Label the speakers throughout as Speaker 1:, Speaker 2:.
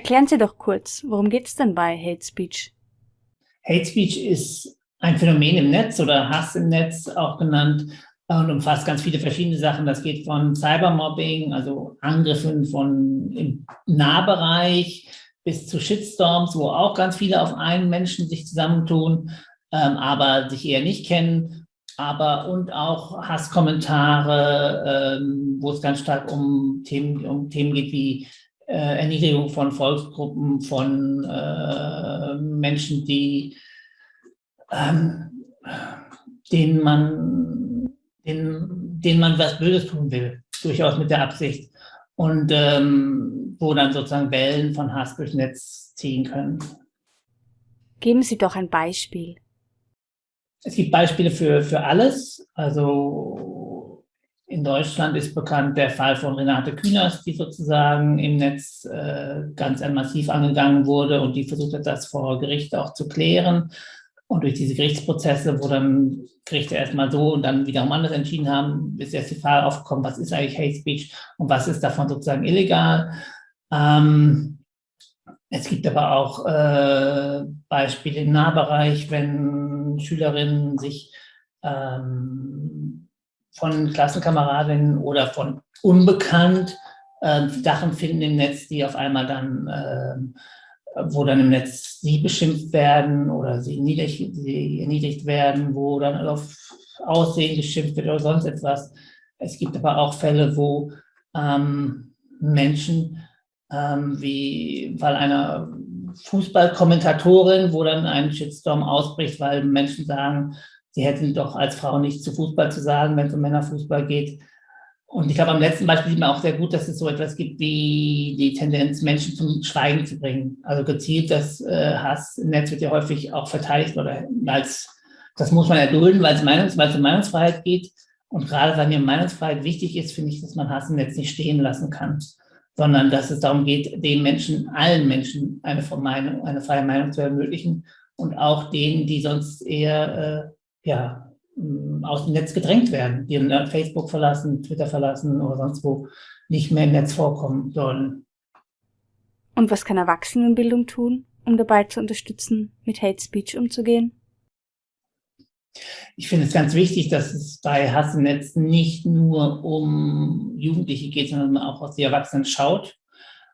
Speaker 1: Erklären Sie doch kurz, worum geht es denn bei Hate Speech?
Speaker 2: Hate Speech ist ein Phänomen im Netz oder Hass im Netz auch genannt und umfasst ganz viele verschiedene Sachen. Das geht von Cybermobbing, also Angriffen von im Nahbereich bis zu Shitstorms, wo auch ganz viele auf einen Menschen sich zusammentun, ähm, aber sich eher nicht kennen. Aber und auch Hasskommentare, ähm, wo es ganz stark um Themen, um Themen geht wie Erniedrigung von Volksgruppen, von äh, Menschen, die ähm, denen man denen, denen man was Böses tun will, durchaus mit der Absicht. Und ähm, wo dann sozusagen Wellen von Hass durchs Netz ziehen können.
Speaker 1: Geben Sie doch ein Beispiel.
Speaker 2: Es gibt Beispiele für, für alles. Also in Deutschland ist bekannt der Fall von Renate Künast, die sozusagen im Netz äh, ganz massiv angegangen wurde und die versucht hat, das vor Gericht auch zu klären. Und durch diese Gerichtsprozesse, wo dann Gerichte erstmal so und dann wiederum anders entschieden haben, ist erst die Frage aufgekommen, was ist eigentlich Hate Speech und was ist davon sozusagen illegal. Ähm, es gibt aber auch äh, Beispiele im Nahbereich, wenn Schülerinnen sich ähm, von Klassenkameradinnen oder von unbekannt äh, Sachen finden im Netz, die auf einmal dann äh, wo dann im Netz sie beschimpft werden oder sie, niedrig, sie erniedrigt werden, wo dann auf Aussehen geschimpft wird oder sonst etwas. Es gibt aber auch Fälle, wo ähm, Menschen, ähm, wie weil einer Fußballkommentatorin, wo dann ein Shitstorm ausbricht, weil Menschen sagen, sie hätten doch als Frau nichts zu Fußball zu sagen, wenn es um Männerfußball geht. Und ich glaube, am letzten Beispiel sieht man auch sehr gut, dass es so etwas gibt wie die Tendenz, Menschen zum Schweigen zu bringen. Also gezielt das äh, Hass im Netz wird ja häufig auch verteidigt oder als, das muss man erdulden, weil es, Meinungs, weil es um Meinungsfreiheit geht. Und gerade weil mir Meinungsfreiheit wichtig ist, finde ich, dass man Hass im Netz nicht stehen lassen kann, sondern dass es darum geht, den Menschen, allen Menschen eine, Meinung, eine freie Meinung zu ermöglichen und auch denen, die sonst eher äh, ja, ähm, aus dem Netz gedrängt werden, die Facebook verlassen, Twitter verlassen oder sonst wo nicht mehr im Netz vorkommen sollen.
Speaker 1: Und was kann Erwachsenenbildung tun, um dabei zu unterstützen, mit Hate Speech umzugehen?
Speaker 2: Ich finde es ganz wichtig, dass es bei Hass im Netz nicht nur um Jugendliche geht, sondern auch aus die Erwachsenen schaut.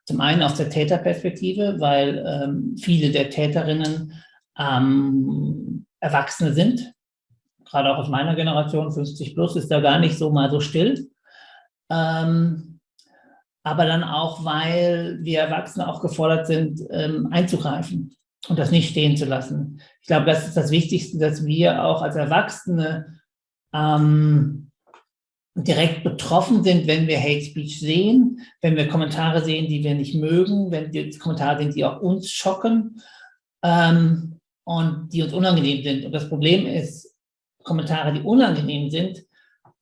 Speaker 2: Zum einen aus der Täterperspektive, weil ähm, viele der Täterinnen ähm, Erwachsene sind, gerade auch aus meiner Generation, 50 plus, ist da gar nicht so mal so still. Ähm, aber dann auch, weil wir Erwachsene auch gefordert sind, ähm, einzugreifen und das nicht stehen zu lassen. Ich glaube, das ist das Wichtigste, dass wir auch als Erwachsene ähm, direkt betroffen sind, wenn wir Hate Speech sehen, wenn wir Kommentare sehen, die wir nicht mögen, wenn die Kommentare sind, die auch uns schocken ähm, und die uns unangenehm sind. Und das Problem ist, Kommentare, die unangenehm sind,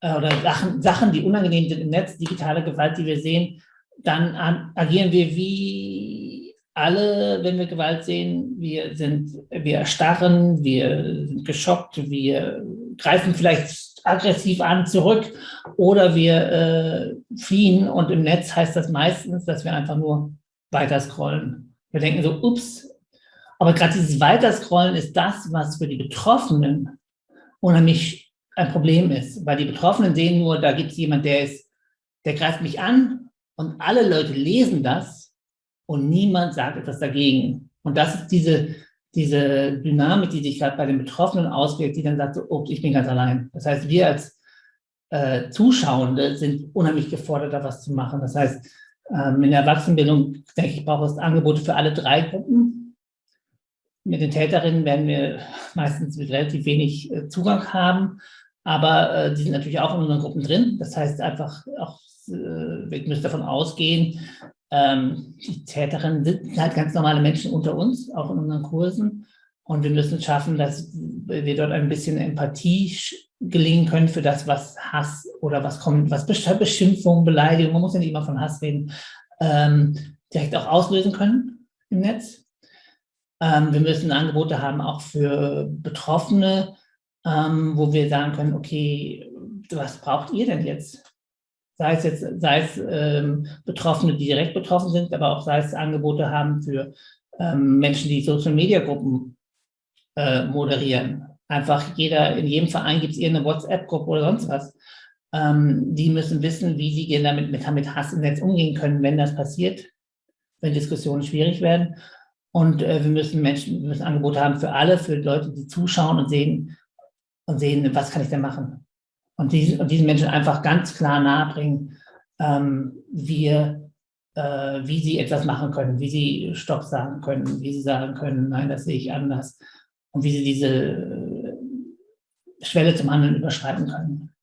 Speaker 2: äh, oder Sachen, Sachen, die unangenehm sind im Netz, digitale Gewalt, die wir sehen, dann an, agieren wir wie alle, wenn wir Gewalt sehen. Wir sind, wir erstarren, wir sind geschockt, wir greifen vielleicht aggressiv an zurück oder wir äh, fliehen und im Netz heißt das meistens, dass wir einfach nur weiter scrollen. Wir denken so, ups, aber gerade dieses Weiterscrollen ist das, was für die Betroffenen unheimlich ein Problem ist, weil die Betroffenen sehen nur, da gibt es jemand, der ist, der greift mich an und alle Leute lesen das und niemand sagt etwas dagegen. Und das ist diese, diese Dynamik, die sich gerade bei den Betroffenen auswirkt, die dann sagt, so, ich bin ganz allein. Das heißt, wir als äh, Zuschauende sind unheimlich gefordert, da was zu machen. Das heißt, ähm, in der Erwachsenenbildung, denke ich, braucht es Angebote für alle drei Gruppen. Mit den Täterinnen werden wir meistens mit relativ wenig äh, Zugang haben, aber äh, die sind natürlich auch in unseren Gruppen drin. Das heißt einfach auch, äh, wir müssen davon ausgehen, ähm, die Täterinnen sind halt ganz normale Menschen unter uns, auch in unseren Kursen. Und wir müssen schaffen, dass wir dort ein bisschen Empathie gelingen können für das, was Hass oder was kommt, was Beschimpfung, Beleidigung, man muss ja nicht immer von Hass reden, ähm, direkt auch auslösen können im Netz. Ähm, wir müssen Angebote haben auch für Betroffene, ähm, wo wir sagen können, okay, was braucht ihr denn jetzt? sei es jetzt, sei es ähm, Betroffene, die direkt betroffen sind, aber auch sei es Angebote haben für ähm, Menschen, die Social-Media-Gruppen äh, moderieren. Einfach jeder, in jedem Verein gibt es irgendeine WhatsApp-Gruppe oder sonst was. Ähm, die müssen wissen, wie sie damit mit, mit Hass im Netz umgehen können, wenn das passiert, wenn Diskussionen schwierig werden. Und äh, wir müssen Menschen, wir müssen Angebote haben für alle, für Leute, die zuschauen und sehen, und sehen, was kann ich denn machen? Und, diesen, und diesen Menschen einfach ganz klar nahebringen, ähm, wir, äh, wie sie etwas machen können, wie sie Stopp sagen können, wie sie sagen können, nein, das sehe ich anders und wie sie diese äh, Schwelle zum Handeln überschreiten können.